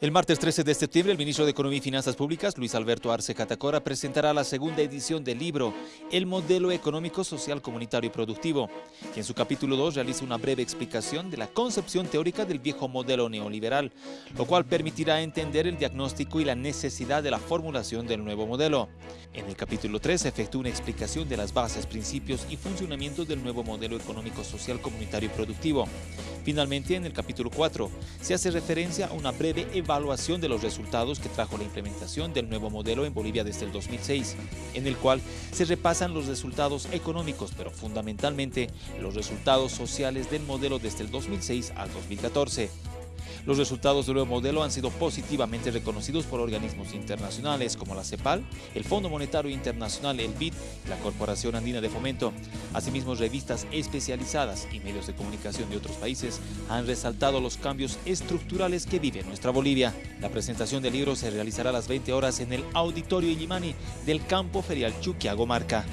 El martes 13 de septiembre, el ministro de Economía y Finanzas Públicas, Luis Alberto Arce Catacora, presentará la segunda edición del libro El Modelo Económico, Social, Comunitario y Productivo, que en su capítulo 2 realiza una breve explicación de la concepción teórica del viejo modelo neoliberal, lo cual permitirá entender el diagnóstico y la necesidad de la formulación del nuevo modelo. En el capítulo 3 se efectúa una explicación de las bases, principios y funcionamiento del nuevo modelo económico, social, comunitario y productivo. Finalmente, en el capítulo 4, se hace referencia a una breve evaluación de los resultados que trajo la implementación del nuevo modelo en Bolivia desde el 2006, en el cual se repasan los resultados económicos, pero fundamentalmente los resultados sociales del modelo desde el 2006 al 2014. Los resultados del nuevo modelo han sido positivamente reconocidos por organismos internacionales como la CEPAL, el Fondo Monetario Internacional, el BID la Corporación Andina de Fomento. Asimismo, revistas especializadas y medios de comunicación de otros países han resaltado los cambios estructurales que vive nuestra Bolivia. La presentación del libro se realizará a las 20 horas en el Auditorio Illimani del Campo Ferial Chuquiago Marca.